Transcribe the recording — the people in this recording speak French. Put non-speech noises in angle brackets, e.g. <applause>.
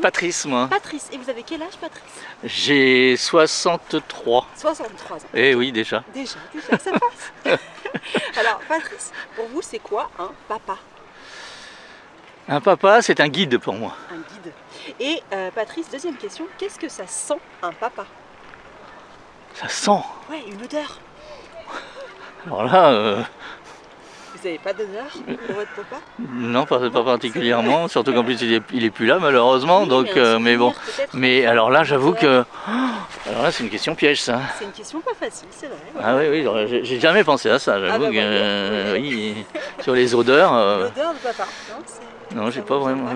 Patrice, moi. Patrice. Et vous avez quel âge, Patrice? J'ai 63. 63 ans. Eh oui, déjà. Déjà, déjà, ça passe. <laughs> Alors, Patrice, pour vous, c'est quoi un papa? Un papa, c'est un guide pour moi. Un guide. Et euh, Patrice, deuxième question, qu'est-ce que ça sent un papa? Ça sent. Ouais, une odeur. Alors là, euh, Vous n'avez pas d'odeur pour votre papa? Non, pas, pas particulièrement. Surtout qu'en plus, il est, il est plus là, malheureusement. Oui, donc, mais euh, mais bon. Mais alors là, j'avoue que. Alors là, c'est une question piège, ça. C'est une question pas facile, c'est vrai. ouais. Ah oui, oui, j'ai jamais pensé à ça, j'avoue Ah bah que, euh, oui, sur les odeurs, euh, L'odeur de papa. Non, non, j'ai pas vraiment-